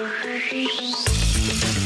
Oh, I just...